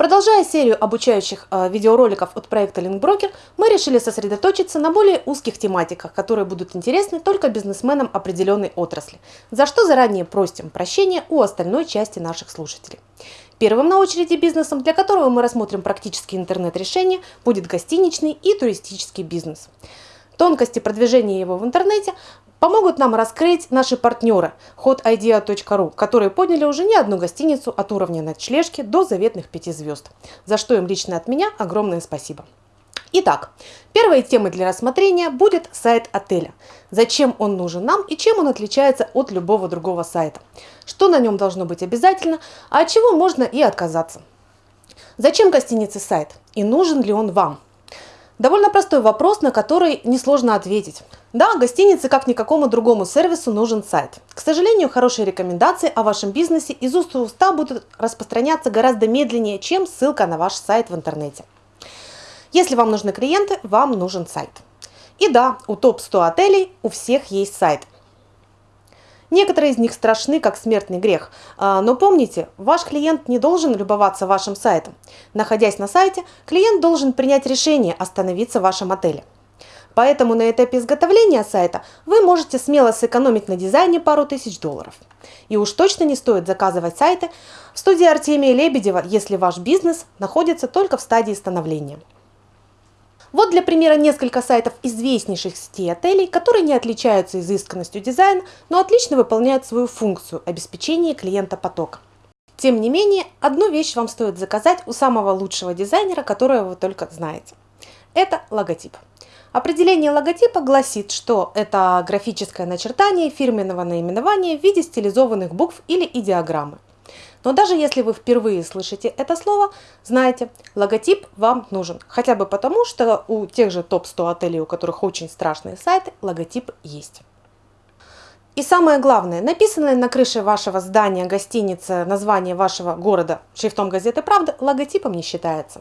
Продолжая серию обучающих э, видеороликов от проекта LinkBroker, мы решили сосредоточиться на более узких тематиках, которые будут интересны только бизнесменам определенной отрасли, за что заранее просим прощения у остальной части наших слушателей. Первым на очереди бизнесом, для которого мы рассмотрим практические интернет-решения, будет гостиничный и туристический бизнес. Тонкости продвижения его в интернете помогут нам раскрыть наши партнеры hotidea.ru, которые подняли уже не одну гостиницу от уровня ночлежки до заветных 5 звезд, за что им лично от меня огромное спасибо. Итак, первой темой для рассмотрения будет сайт отеля. Зачем он нужен нам и чем он отличается от любого другого сайта. Что на нем должно быть обязательно, а от чего можно и отказаться. Зачем гостинице сайт и нужен ли он вам? Довольно простой вопрос, на который несложно ответить. Да, гостинице, как никакому другому сервису, нужен сайт. К сожалению, хорошие рекомендации о вашем бизнесе из уст в уста будут распространяться гораздо медленнее, чем ссылка на ваш сайт в интернете. Если вам нужны клиенты, вам нужен сайт. И да, у топ-100 отелей у всех есть сайт. Некоторые из них страшны, как смертный грех. А, но помните, ваш клиент не должен любоваться вашим сайтом. Находясь на сайте, клиент должен принять решение остановиться в вашем отеле. Поэтому на этапе изготовления сайта вы можете смело сэкономить на дизайне пару тысяч долларов. И уж точно не стоит заказывать сайты в студии Артемия Лебедева, если ваш бизнес находится только в стадии становления. Вот для примера несколько сайтов известнейших сетей отелей, которые не отличаются изысканностью дизайна, но отлично выполняют свою функцию обеспечения клиента потока. Тем не менее, одну вещь вам стоит заказать у самого лучшего дизайнера, которого вы только знаете. Это логотип. Определение логотипа гласит, что это графическое начертание фирменного наименования в виде стилизованных букв или идеограммы. Но даже если вы впервые слышите это слово, знайте, логотип вам нужен. Хотя бы потому, что у тех же топ-100 отелей, у которых очень страшные сайты, логотип есть. И самое главное, написанное на крыше вашего здания, гостиницы, название вашего города шрифтом газеты «Правда» логотипом не считается.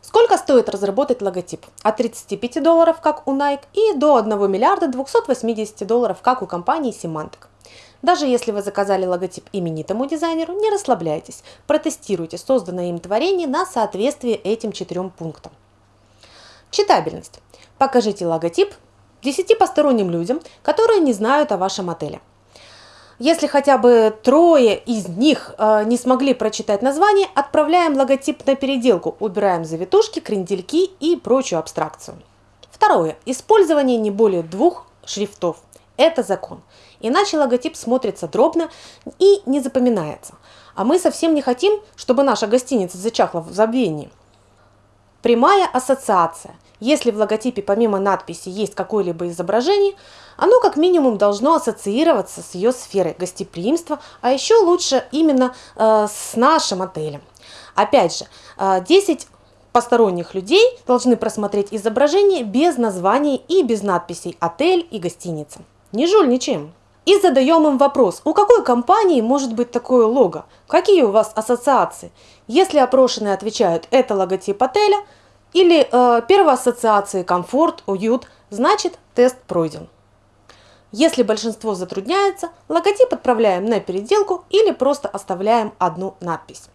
Сколько стоит разработать логотип? От 35 долларов, как у Nike, и до 1 миллиарда 280 долларов, как у компании Symantec. Даже если вы заказали логотип именитому дизайнеру, не расслабляйтесь, протестируйте созданное им творение на соответствие этим четырем пунктам. Читабельность. Покажите логотип 10 посторонним людям, которые не знают о вашем отеле. Если хотя бы трое из них э, не смогли прочитать название, отправляем логотип на переделку, убираем завитушки, крендельки и прочую абстракцию. Второе. Использование не более двух шрифтов. Это закон. Иначе логотип смотрится дробно и не запоминается. А мы совсем не хотим, чтобы наша гостиница зачахла в забвении. Прямая ассоциация. Если в логотипе помимо надписи есть какое-либо изображение, оно как минимум должно ассоциироваться с ее сферой гостеприимства, а еще лучше именно э, с нашим отелем. Опять же, э, 10 посторонних людей должны просмотреть изображение без названий и без надписей «отель» и «гостиница». Не жульничаем. И задаем им вопрос, у какой компании может быть такое лого? Какие у вас ассоциации? Если опрошенные отвечают «это логотип отеля» или э, первой ассоциации «комфорт», «уют», значит тест пройден. Если большинство затрудняется, логотип отправляем на переделку или просто оставляем одну надпись.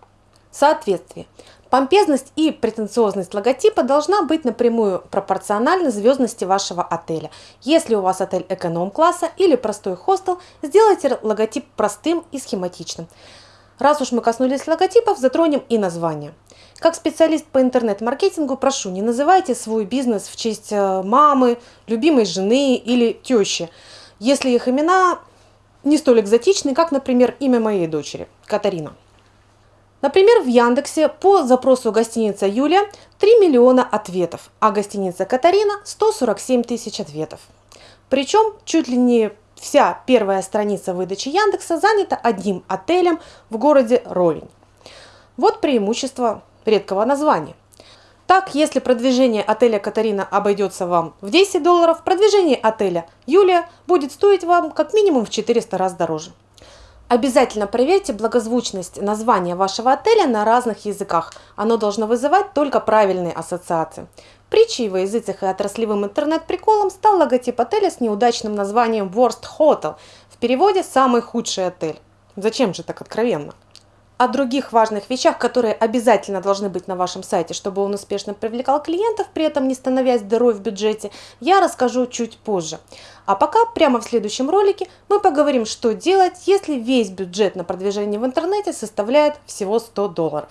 Соответствие. Помпезность и претенциозность логотипа должна быть напрямую пропорциональна звездности вашего отеля. Если у вас отель эконом-класса или простой хостел, сделайте логотип простым и схематичным. Раз уж мы коснулись логотипов, затронем и название. Как специалист по интернет-маркетингу прошу, не называйте свой бизнес в честь э, мамы, любимой жены или тещи, если их имена не столь экзотичны, как, например, имя моей дочери, Катарина. Например, в Яндексе по запросу гостиница Юля 3 миллиона ответов, а гостиница Катарина 147 тысяч ответов. Причем чуть ли не вся первая страница выдачи Яндекса занята одним отелем в городе Ровень. Вот преимущество редкого названия. Так, если продвижение отеля Катарина обойдется вам в 10 долларов, продвижение отеля Юлия будет стоить вам как минимум в 400 раз дороже. Обязательно проверьте благозвучность названия вашего отеля на разных языках. Оно должно вызывать только правильные ассоциации. Притчей во языцах и отраслевым интернет-приколом стал логотип отеля с неудачным названием Worst Hotel, в переводе «самый худший отель». Зачем же так откровенно? О других важных вещах, которые обязательно должны быть на вашем сайте, чтобы он успешно привлекал клиентов, при этом не становясь дырой в бюджете, я расскажу чуть позже. А пока прямо в следующем ролике мы поговорим, что делать, если весь бюджет на продвижение в интернете составляет всего 100 долларов.